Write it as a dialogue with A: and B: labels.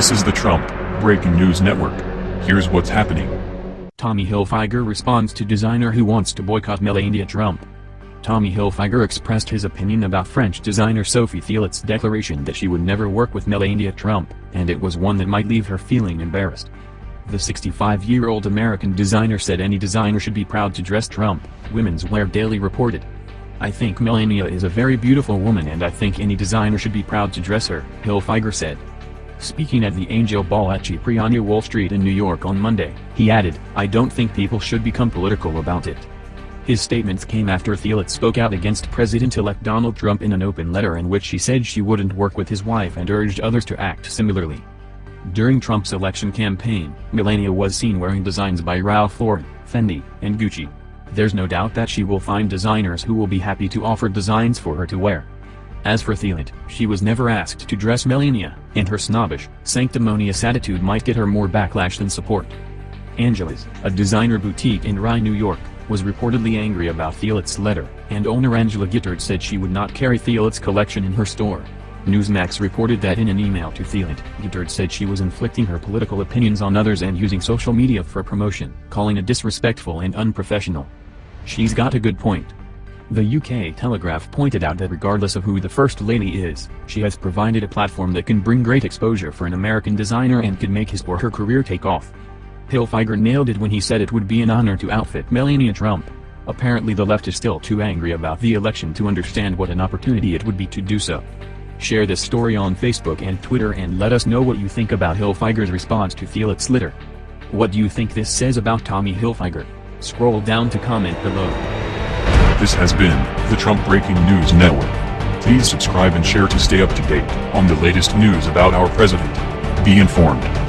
A: This is the Trump Breaking News Network. Here's what's happening.
B: Tommy Hilfiger responds to designer who wants to boycott Melania Trump. Tommy Hilfiger expressed his opinion about French designer Sophie Theallet's declaration that she would never work with Melania Trump, and it was one that might leave her feeling embarrassed. The 65-year-old American designer said any designer should be proud to dress Trump, Women's Wear Daily reported. I think Melania is a very beautiful woman and I think any designer should be proud to dress her, Hilfiger said. Speaking at the Angel Ball at Cipriani Wall Street in New York on Monday, he added, I don't think people should become political about it. His statements came after Theallet spoke out against President-elect Donald Trump in an open letter in which she said she wouldn't work with his wife and urged others to act similarly. During Trump's election campaign, Melania was seen wearing designs by Ralph Lauren, Fendi, and Gucci. There's no doubt that she will find designers who will be happy to offer designs for her to wear. As for Theallet, she was never asked to dress Melania, and her snobbish, sanctimonious attitude might get her more backlash than support. Angela's, a designer boutique in Rye, New York, was reportedly angry about Theallet's letter, and owner Angela Gittard said she would not carry Theallet's collection in her store. Newsmax reported that in an email to Theallet, Gittard said she was inflicting her political opinions on others and using social media for promotion, calling it disrespectful and unprofessional. She's got a good point. The UK Telegraph pointed out that regardless of who the First Lady is, she has provided a platform that can bring great exposure for an American designer and could make his or her career take off. Hilfiger nailed it when he said it would be an honor to outfit Melania Trump. Apparently the left is still too angry about the election to understand what an opportunity it would be to do so. Share this story on Facebook and Twitter and let us know what you think about Hilfiger's response to Theallet's litter. What do you think this says about Tommy Hilfiger? Scroll down to comment below.
A: This has been the Trump Breaking News Network. Please subscribe and share to stay up to date on the latest news about our president. Be informed.